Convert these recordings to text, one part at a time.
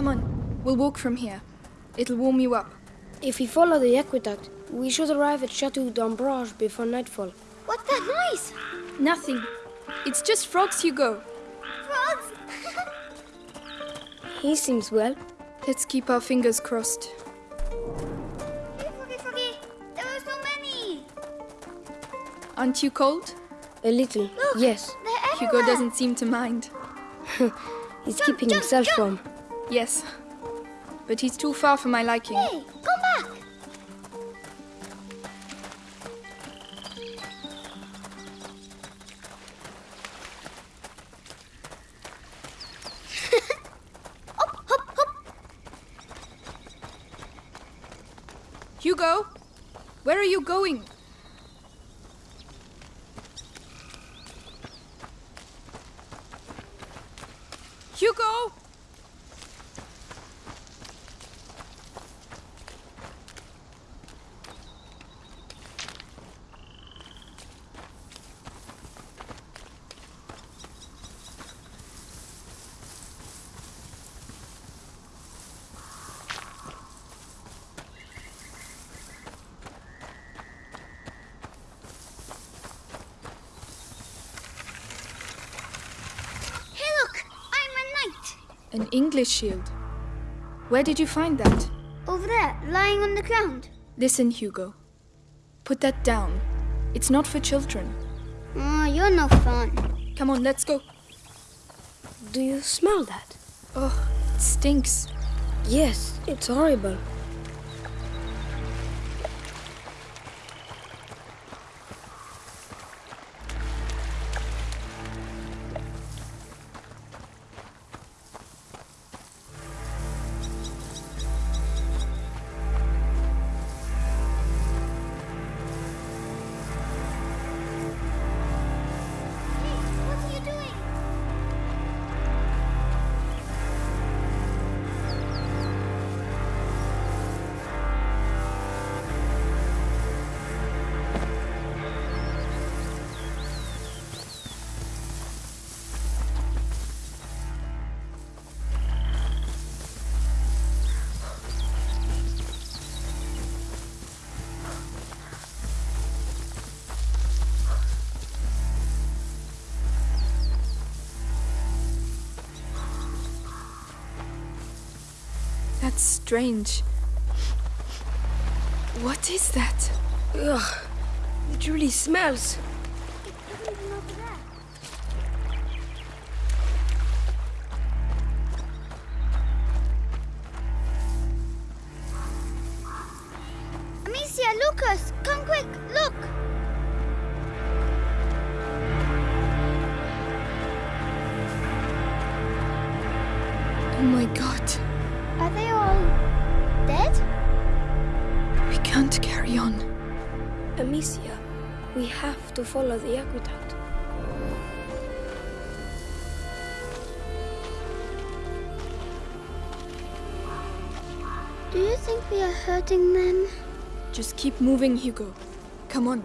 Come on, we'll walk from here. It'll warm you up. If we follow the aqueduct, we should arrive at Chateau d'Ombrage before nightfall. What's that noise? Nothing. It's just frogs, Hugo. Frogs? He seems well. Let's keep our fingers crossed. Hey, Froggy, Froggy. There are so many. Aren't you cold? A little, Look, yes. Hugo doesn't seem to mind. He's Jump, keeping jump, himself jump. warm. Yes. But he's too far for my liking. Hey, come back. hop, hop, hop. Hugo! Where are you going? Hugo! Hey, look. I'm a knight. An English shield. Where did you find that? Over there, lying on the ground. Listen, Hugo. Put that down. It's not for children. Oh, you're no fun. Come on, let's go. Do you smell that? Oh, it stinks. Yes, it's horrible. Strange. What is that? Ugh, it really smells. Hurting them? Just keep moving, Hugo. Come on.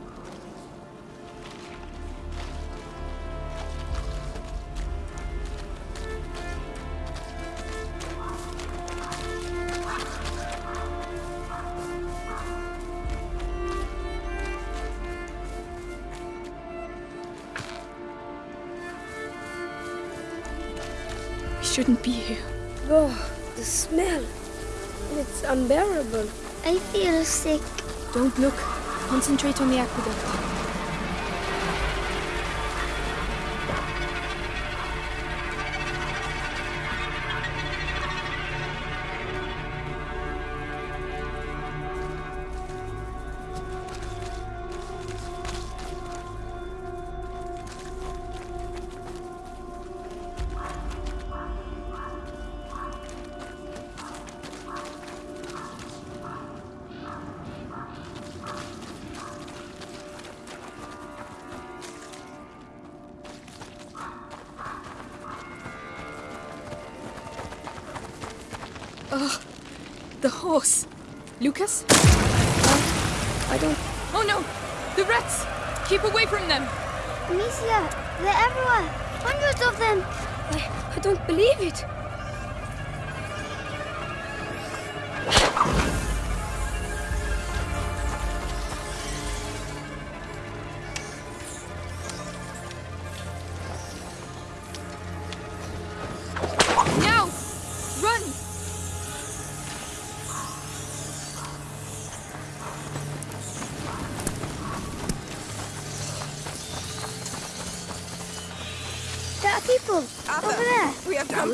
We shouldn't be here. Oh, the smell. It's unbearable. I feel sick. Don't look. Concentrate on the aqueduct.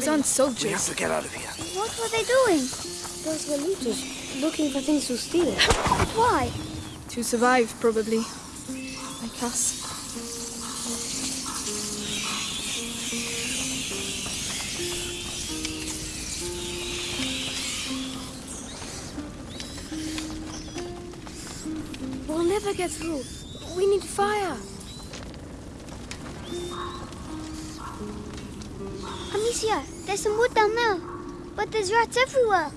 We have Those aren't We have to get out of here. What were they doing? Those were looters, looking for things to steal. But why? To survive, probably. Like us. We'll never get through. We need fire. Amicia, there's some wood down there. But there's rats everywhere.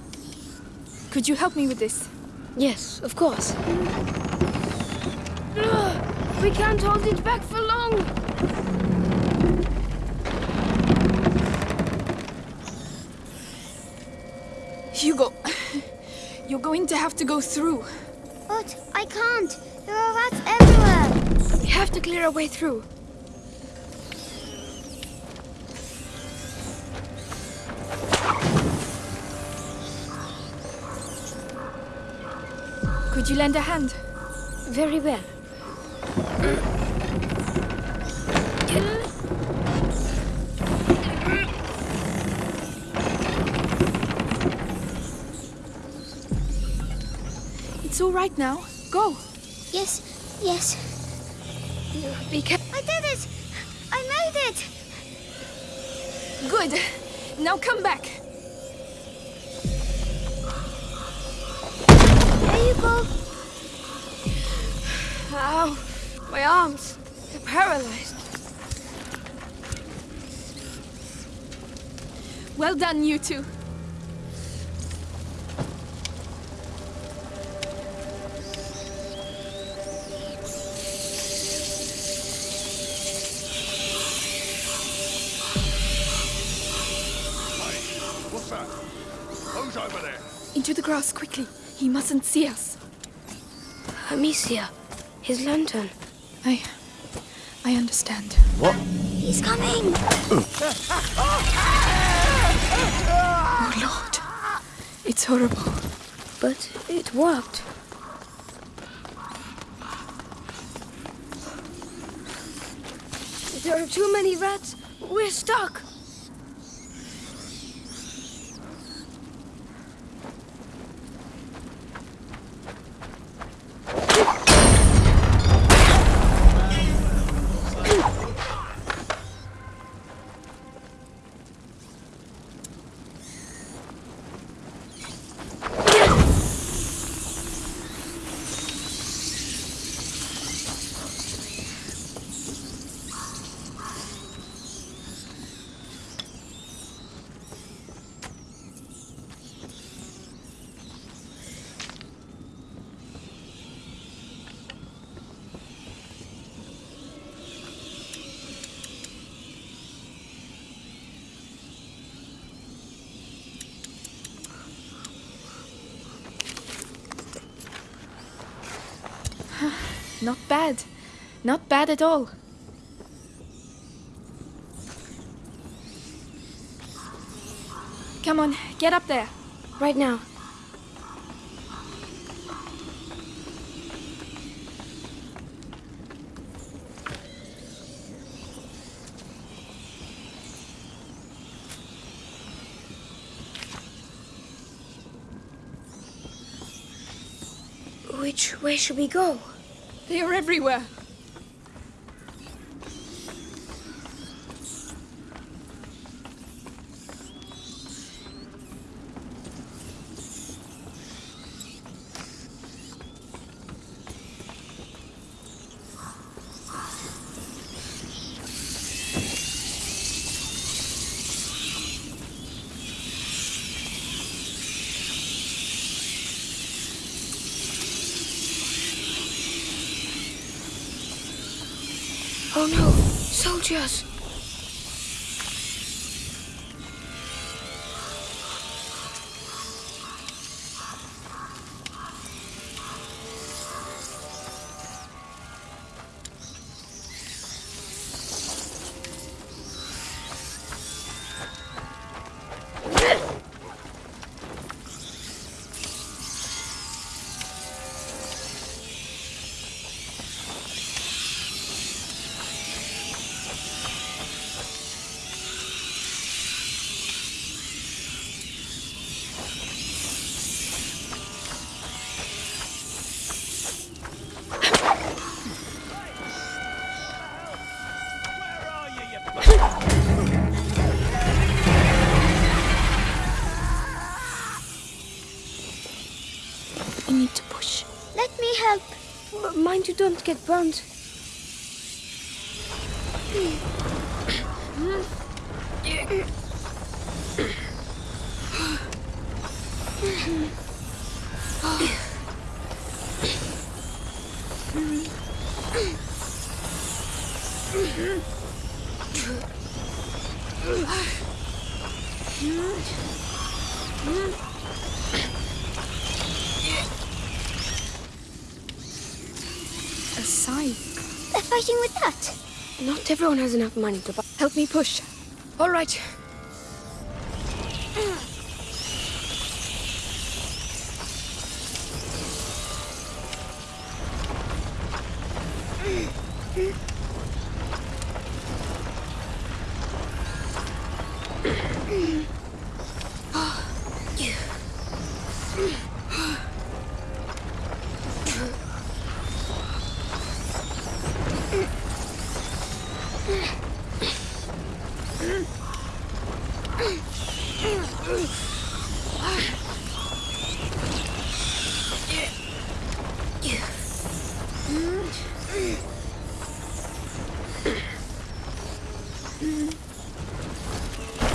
Could you help me with this? Yes, of course. Ugh, we can't hold it back for long. Hugo, you're going to have to go through. But I can't. There are rats everywhere. We have to clear our way through. Could you lend a hand? Very well. It's all right now. Go. Yes, yes. Be careful. I did it. I made it. Good. Now come back. My arms. They're paralyzed. Well done, you two. What's that? Who's over there? Into the grass, quickly. He mustn't see us. Amicia, his lantern. I... I understand. What? He's coming. Oh, Lord. It's horrible. But it worked. There are too many rats. We're stuck. Not bad. Not bad at all. Come on, get up there. Right now. Which way should we go? They are everywhere. Oh no, soldiers! Don't get burnt. A sigh. They're fighting with that. Everyone has enough money to buy. Help me push. All right.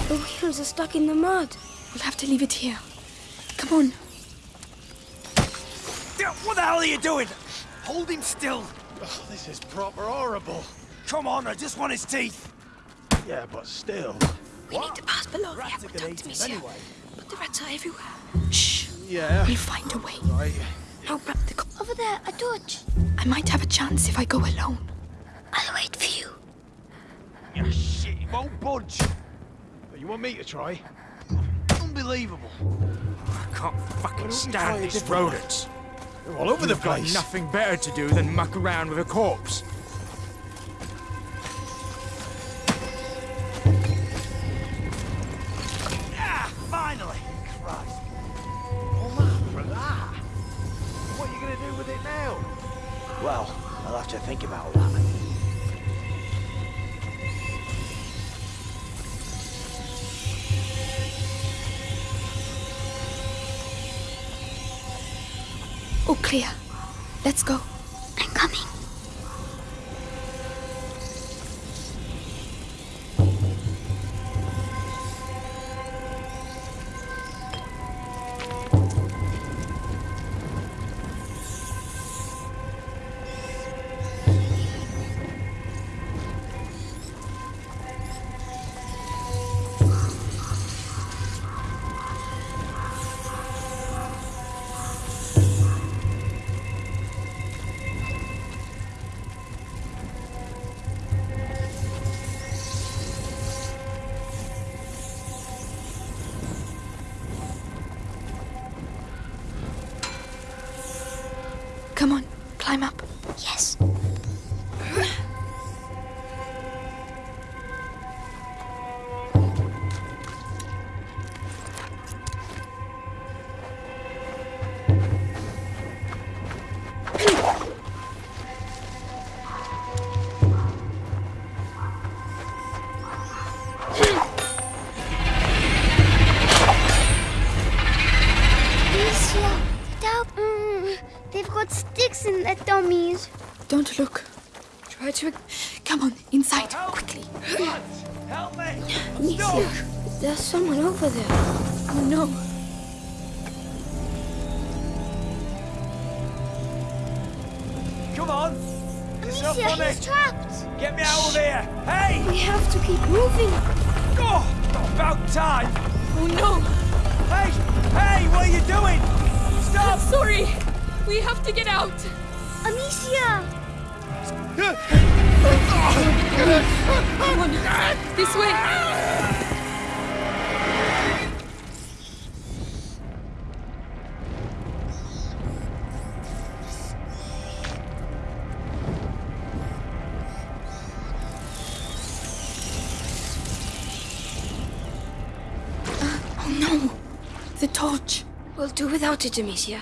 The wheels are stuck in the mud. We'll have to leave it here. Come on. What the hell are you doing? Hold him still. Oh, this is proper horrible. Come on, I just want his teeth. Yeah, but still. We need to pass below the Rats are gonna aqueduct, eat monsieur. anyway. But the rats are everywhere. Shh. Yeah. We'll find a way. Right. Now grab the co- Over there, a torch. I might have a chance if I go alone. I'll wait for you. Yeah, shit, he won't budge. You want me to try? Unbelievable. I can't fucking don't you try stand a these different rodents. They're all over the You've got place. nothing better to do than muck around with a corpse. Ah, finally! Christ. Oh, man, for that. What are you going to do with it now? Well, I'll have to think about that. Oh, clear. Let's go. I'm coming. Someone over there. Oh no. Come on! It's not funny! he's trapped. Get me out of here! Hey! We have to keep moving. Oh, about time! Oh no. Hey! Hey! What are you doing? Stop! Sorry. We have to get out. Amicia! Come on. This way. Do without it, Amicia.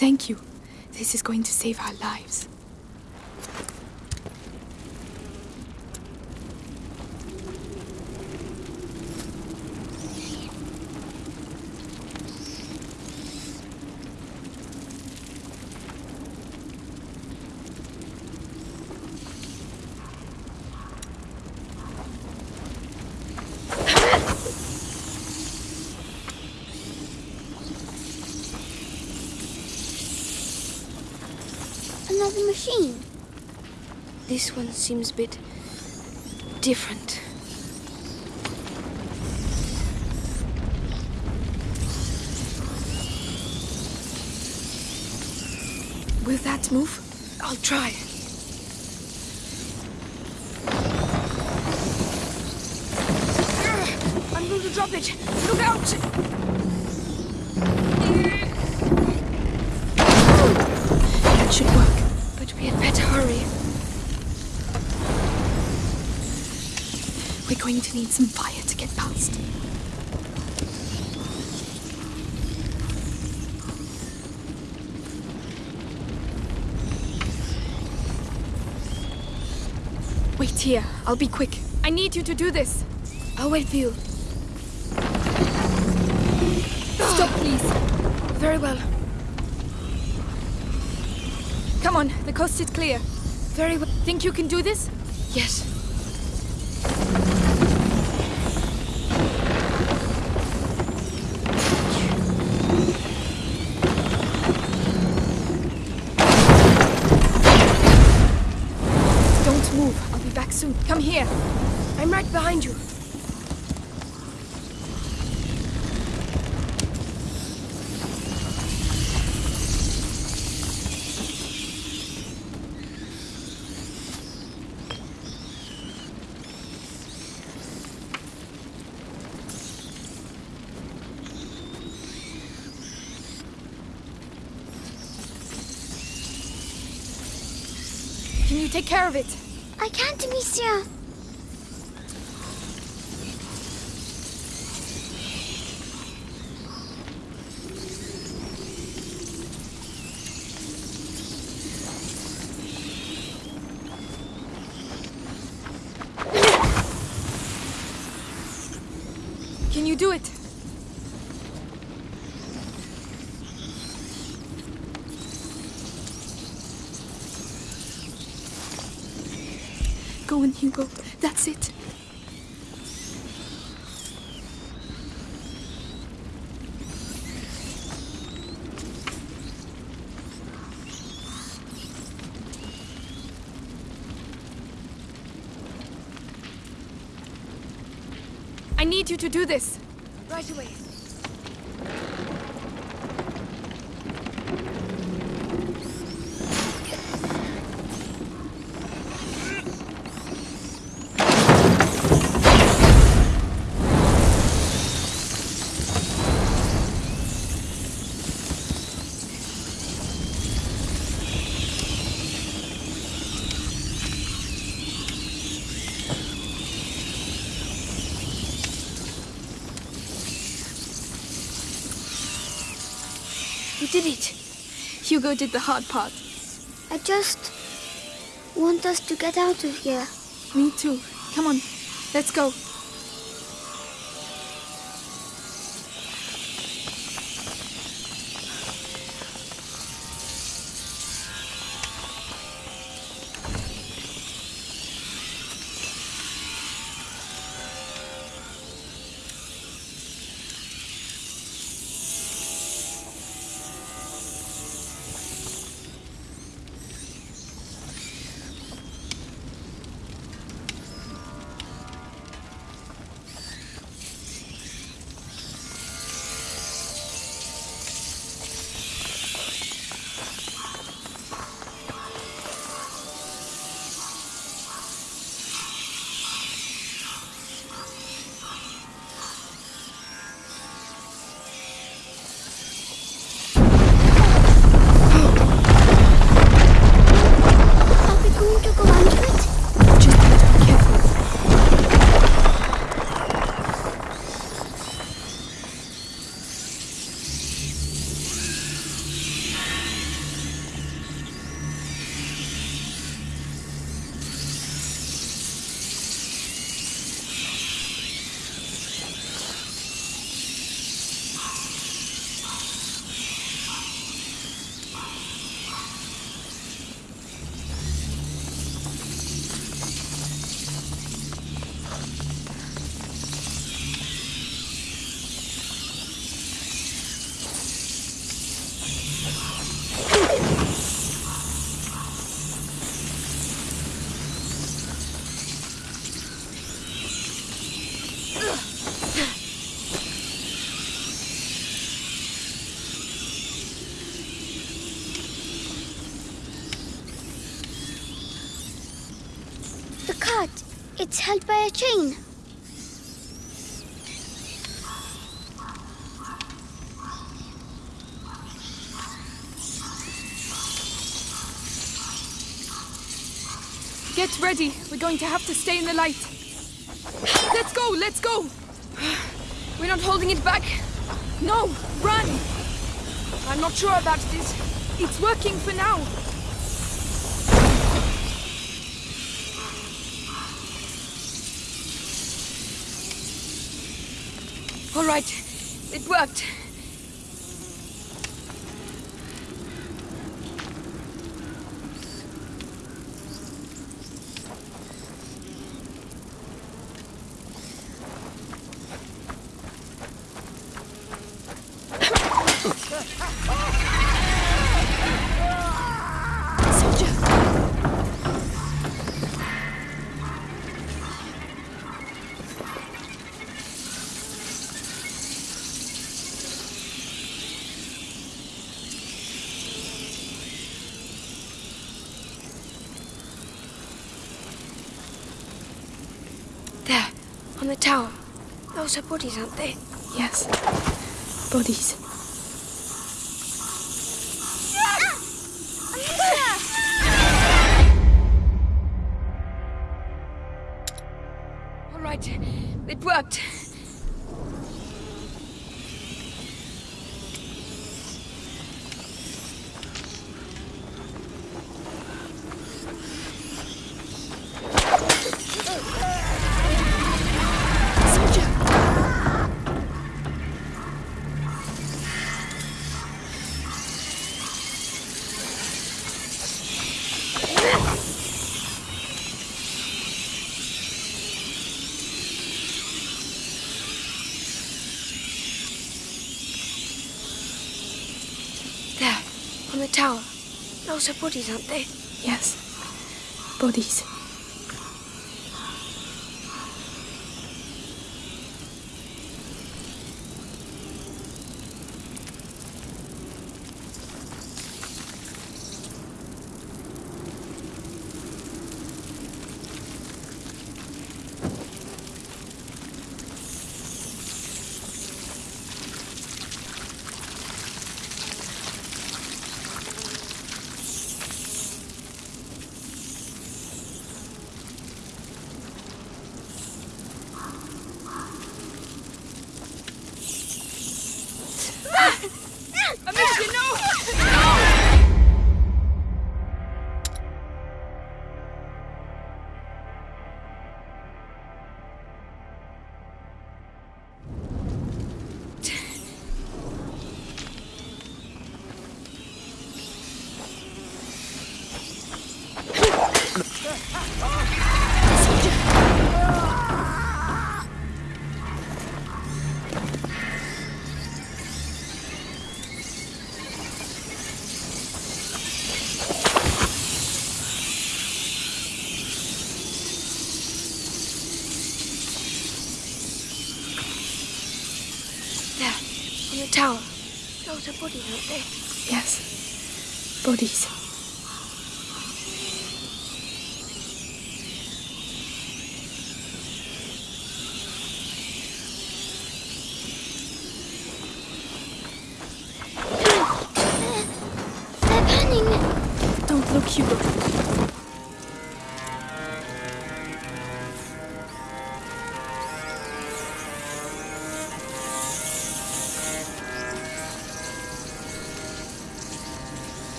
Thank you. This is going to save our lives. This one seems a bit different. Will that move? I'll try. To need some fire to get past. Wait here. I'll be quick. I need you to do this. I'll wait for you. Stop, please. Very well. Come on. The coast is clear. Very well. Think you can do this? Yes. Come here. I'm right behind you. Can you take care of it? I can't, Amicia. Can you do it? Go on, Hugo. That's it. I need you to do this. Right away. You did it. Hugo did the hard part. I just want us to get out of here. Me too. Come on, let's go. It's held by a chain. Get ready. We're going to have to stay in the light. Let's go, let's go. We're not holding it back. No, run. I'm not sure about this. It's working for now. All right, it worked. Soldier! There, on the tower. Those are bodies, aren't they? Yes. Bodies. Tower. Those are bodies, aren't they? Yes. Bodies. Tower. Those are bodies, aren't they? Yes. Bodies.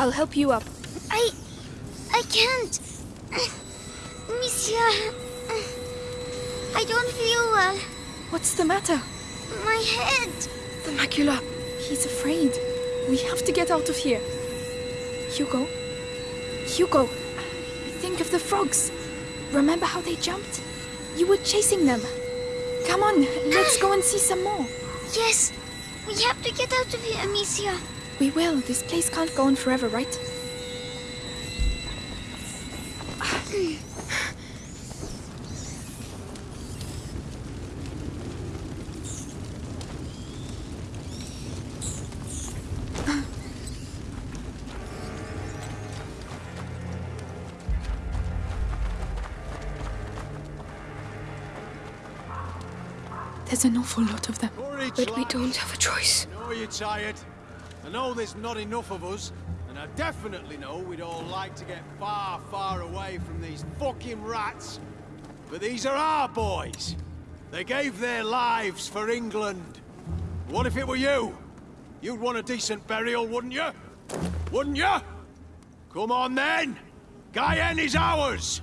I'll help you up. I. I can't. Monsieur. I don't feel well. What's the matter? My head. The macula. He's afraid. We have to get out of here. Hugo. Hugo. Think of the frogs. Remember how they jumped? You were chasing them. Come on, let's go and see some more. Yes, we have to get out of here, Amicia. We will. This place can't go on forever, right? There's an awful lot of them. But we don't have a choice. You're tired. I know there's not enough of us. And I definitely know we'd all like to get far, far away from these fucking rats. But these are our boys. They gave their lives for England. What if it were you? You'd want a decent burial, wouldn't you? Wouldn't you? Come on then! Guyenne is ours!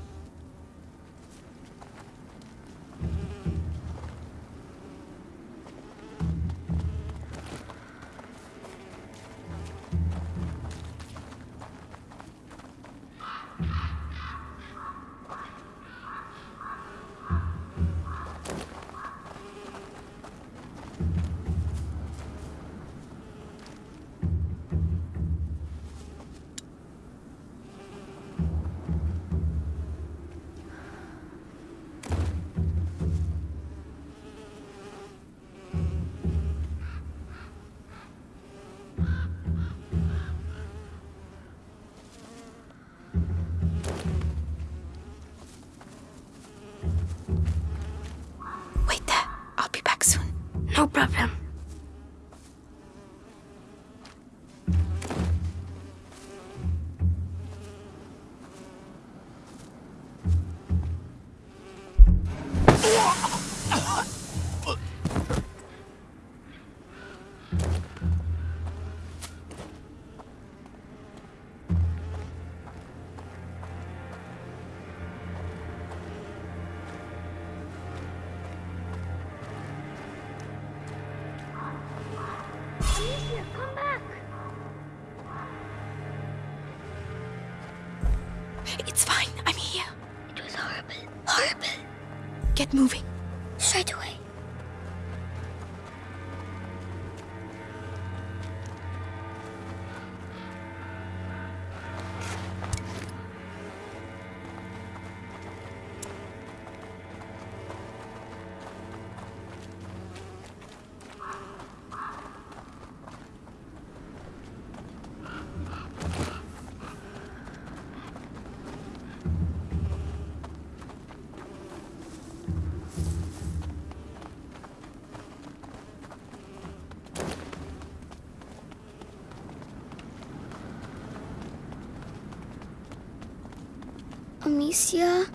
Amicia,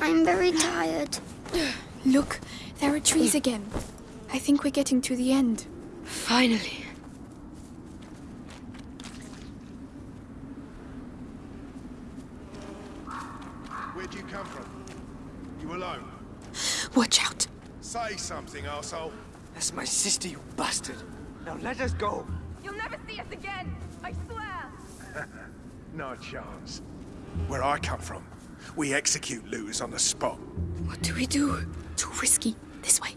I'm very tired. Look, there are trees hmm. again. I think we're getting to the end. Finally. Where'd you come from? You alone? Watch out. Say something, arsehole. That's my sister, you bastard. Now let us go. You'll never see us again. I swear. No chance. Where I come from, we execute looters on the spot. What do we do? Too risky. This way.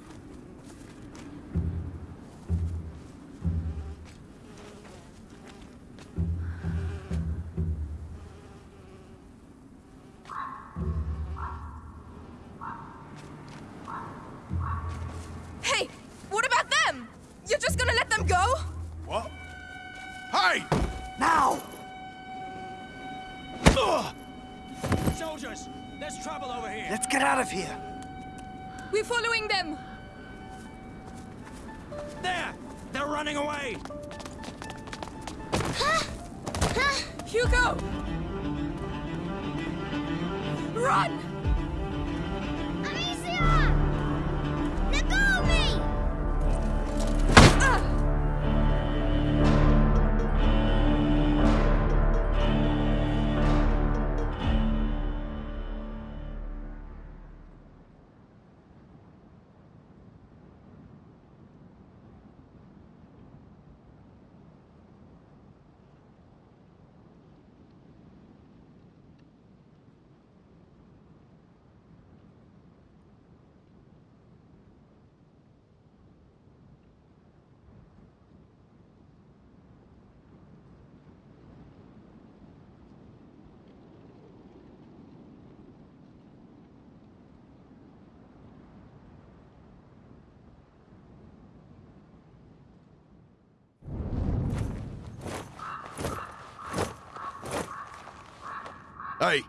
Hey,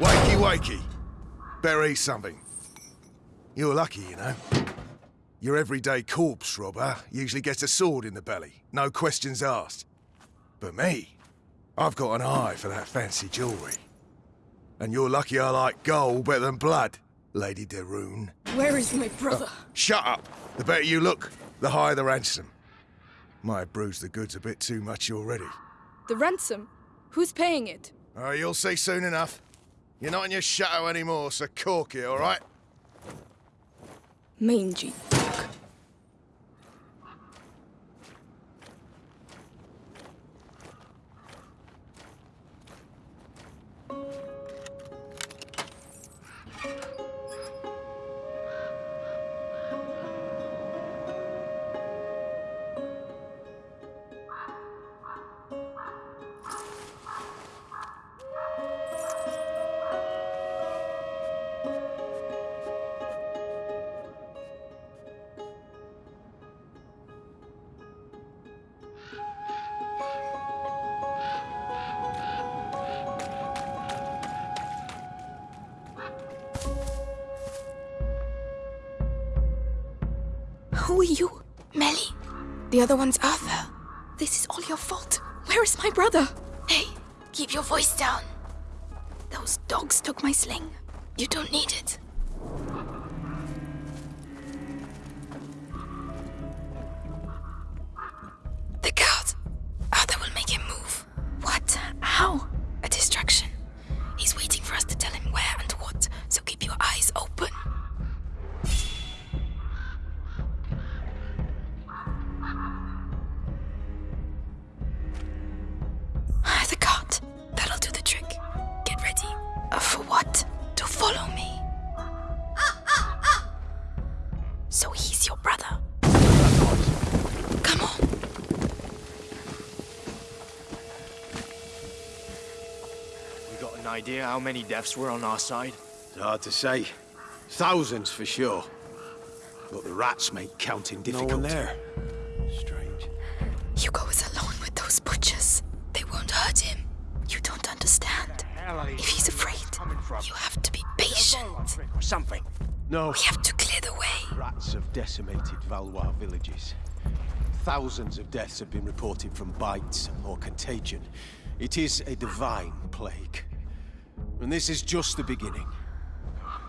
wakey wakey. Better eat something. You're lucky, you know. Your everyday corpse robber usually gets a sword in the belly, no questions asked. But me, I've got an eye for that fancy jewellery. And you're lucky I like gold better than blood, Lady de Where is my brother? Uh, shut up! The better you look, the higher the ransom. Might have bruised the goods a bit too much already. The ransom? Who's paying it? Oh, you'll see soon enough. You're not in your shadow anymore, so cork it, all right? Mangy. Who are you? Mélie. The other one's Arthur. This is all your fault. Where is my brother? Hey, keep your voice down. Those dogs took my sling. You don't need it. Idea how many deaths were on our side? It's hard to say. Thousands for sure. But the rats make counting difficult. No, there. Strange. Hugo is alone with those butchers. They won't hurt him. You don't understand. If he's afraid, you have to be patient. Or something. No. We have to clear the way. Rats have decimated Valois villages. Thousands of deaths have been reported from bites or contagion. It is a divine plague. And this is just the beginning.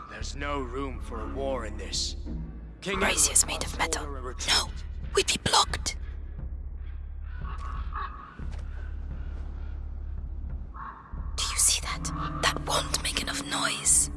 There's no room for a war in this. King Brazier's Edward made of metal. order a retreat. No, we'd be blocked. Do you see that? That won't make enough noise.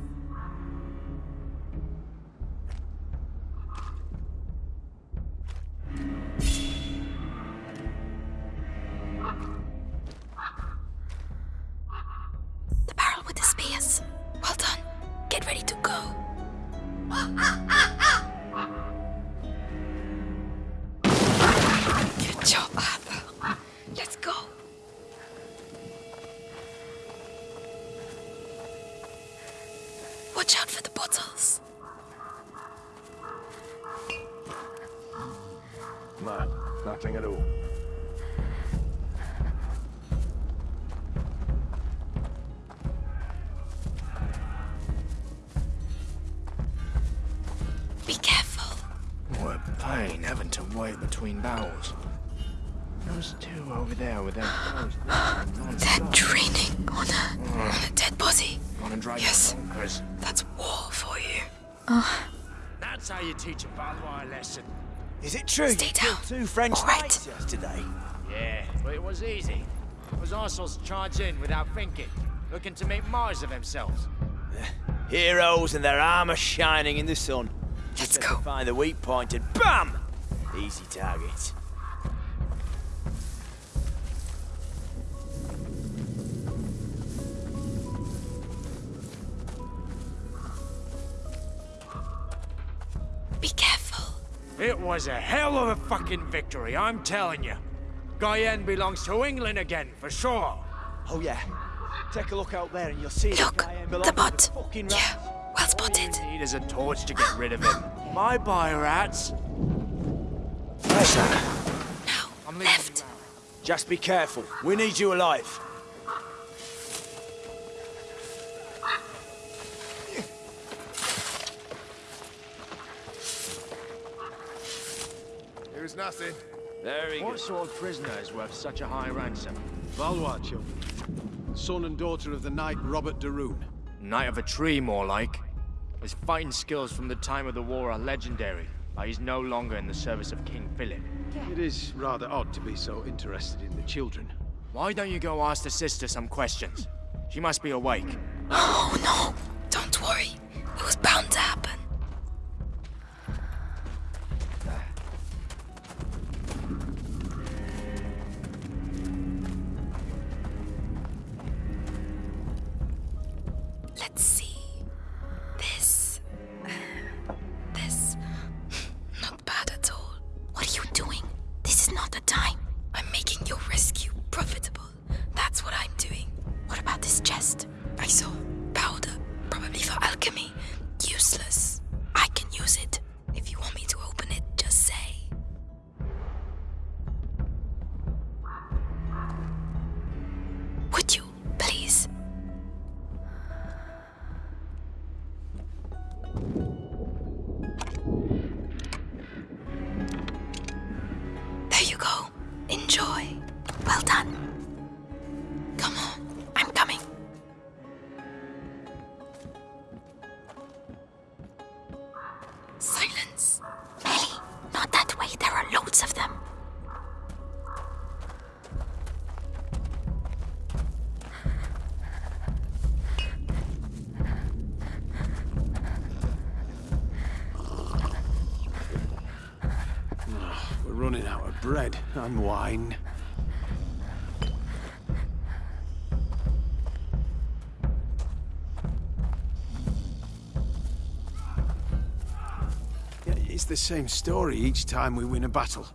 Pain having to wait between barrels. Those two over there with their clothes They're non-stop. draining on a, on a dead body. Yes. bonkers. That's war for you. That's how you teach a Valois lesson. Is it true Stay down. two French All right. yesterday? Yeah, but it was easy. It was Arsenal's charge in without thinking, looking to make Mars of themselves. Heroes and their armor shining in the sun. Let's Just have to go. Find the weak point and BAM! Easy target. Be careful. It was a hell of a fucking victory, I'm telling you. Guyenne belongs to England again, for sure. Oh yeah. Take a look out there and you'll see Look, that the belongs to bot. fucking Yeah, well spotted. All you need is a torch to get rid of him. My bye, rats. Pressure. No, I'm left. Just be careful. We need you alive. There is nothing. Very what good. sort of prisoner is worth such a high ransom? Valwacho, son and daughter of the knight Robert de Rune. Knight of a tree, more like. His fighting skills from the time of the war are legendary, but he's no longer in the service of King Philip. It is rather odd to be so interested in the children. Why don't you go ask the sister some questions? She must be awake. Oh no! Don't worry. It was bound to happen. It's the same story each time we win a battle.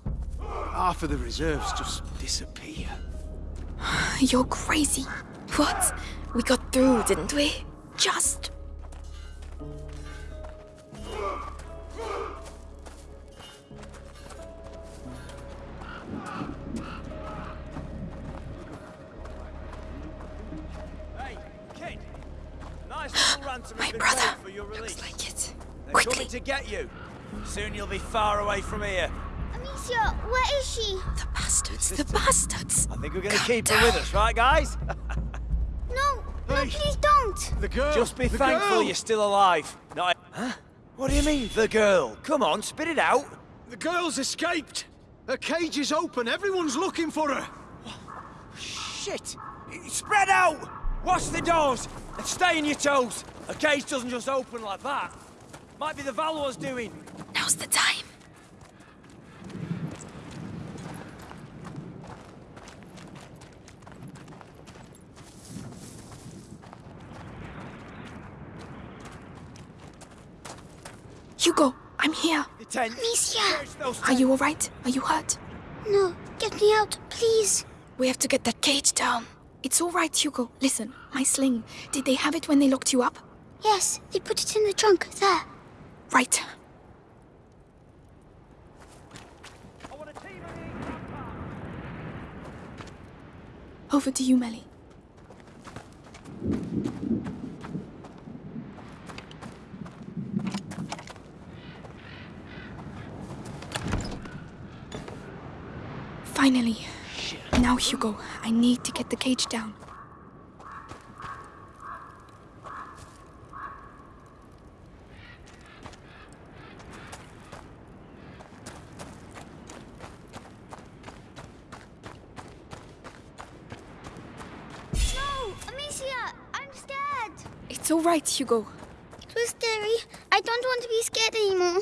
Half of the reserves just disappear. You're crazy. What? We got through, didn't we? Just. Soon you'll be far away from here. Amicia, where is she? The bastards. The bastards. I think we're gonna Calm keep her with us, right, guys? No, no, please don't. The girl! Just be the thankful girl! you're still alive. Not. Huh? What do you mean, the girl? Come on, spit it out. The girl's escaped! Her cage is open, everyone's looking for her! Shit! Spread out! Watch the doors and stay on your toes. A cage doesn't just open like that. Might be the Valois doing. Now's the time. Hugo, I'm here. The tent. Amicia! Search Are you alright? Are you hurt? No, get me out, please. We have to get that cage down. It's alright, Hugo. Listen, my sling. Did they have it when they locked you up? Yes, they put it in the trunk, there. Right. I want a team of these vampires. Over to you, Mélie. Finally. Now, Hugo, I need to get the cage down. No, Amicia, I'm scared. It's all right, Hugo. It was scary. I don't want to be scared anymore.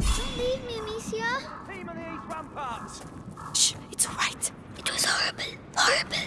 Don't leave me, Amicia. Team of these ramparts. Shh, it's all right. It was horrible, horrible.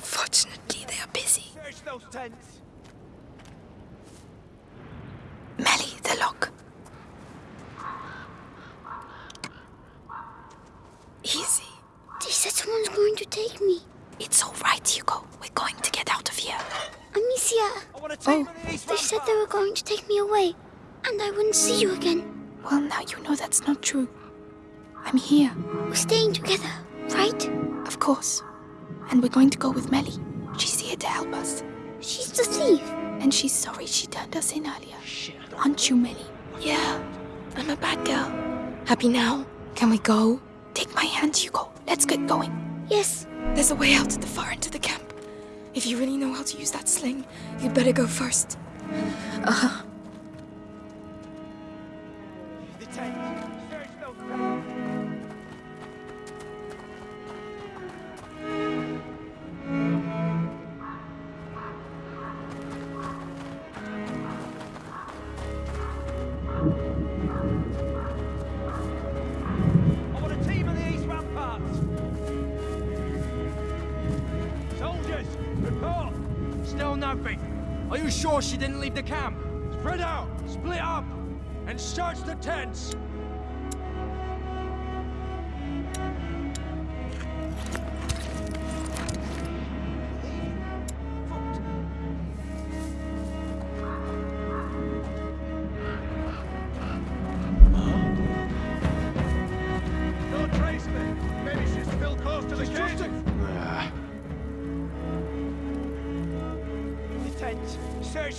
Fortunately, they are busy. Search those tents. Mélie, the lock. Easy. They said someone's going to take me. It's all right, Hugo. We're going to get out of here. Amicia, I want to take Oh. on the east they said they were going to take me away, and I wouldn't see you again. Well, now you know that's not true. I'm here, We're staying together, right? of course. And we're going to go with Mélie. She's here to help us. The thief. And she's sorry she turned us in earlier. Aren't you, Mélie? Yeah, I'm a bad girl. Happy now? Can we go? Take my hand, Hugo. Let's get going. Yes, There's a way out at the far end of the camp. If you really know how to use that sling, you'd better go first. Uh-huh.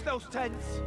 Those tents.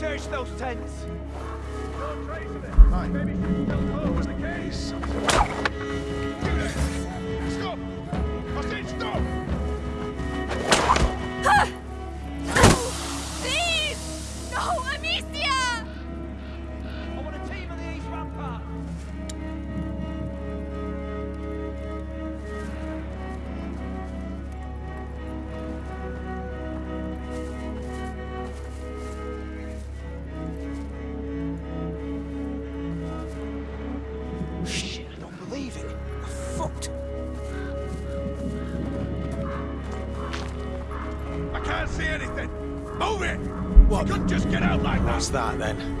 Search those tents. Couldn't just get out like that. What's that then?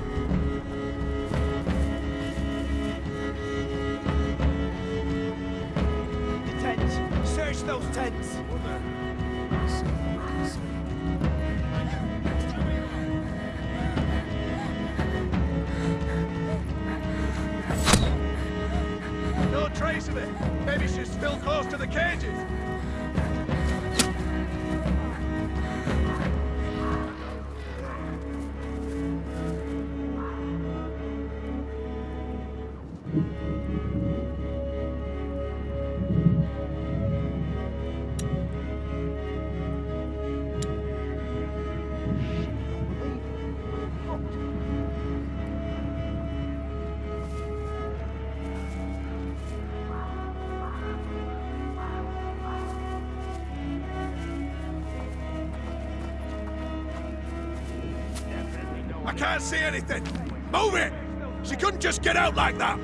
Just get out like that.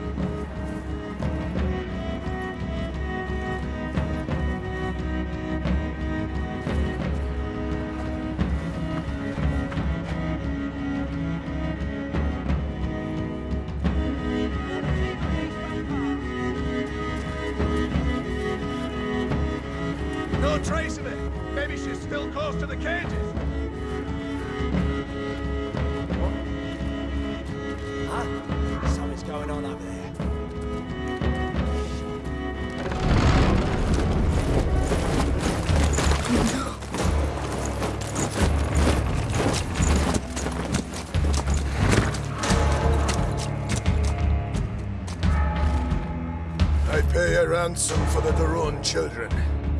No trace of it. Maybe she's still close to the cages. Ransom for the de Rune children,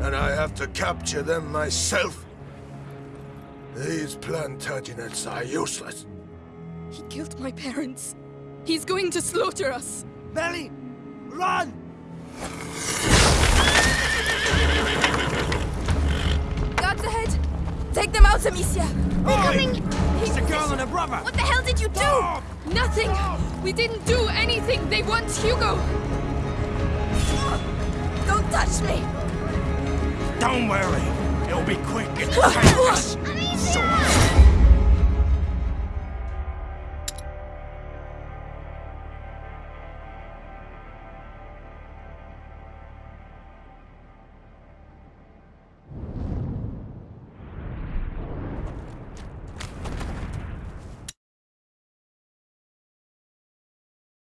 and I have to capture them myself. These Plantagenets are useless. He killed my parents. He's going to slaughter us. Mélie! Run! Guards ahead! Take them out, Amicia! Oi! It's a girl and a brother! What the hell did you do? Nothing! We didn't do anything! They want Hugo! Don't touch me! Don't worry, it'll be quick. Amicia!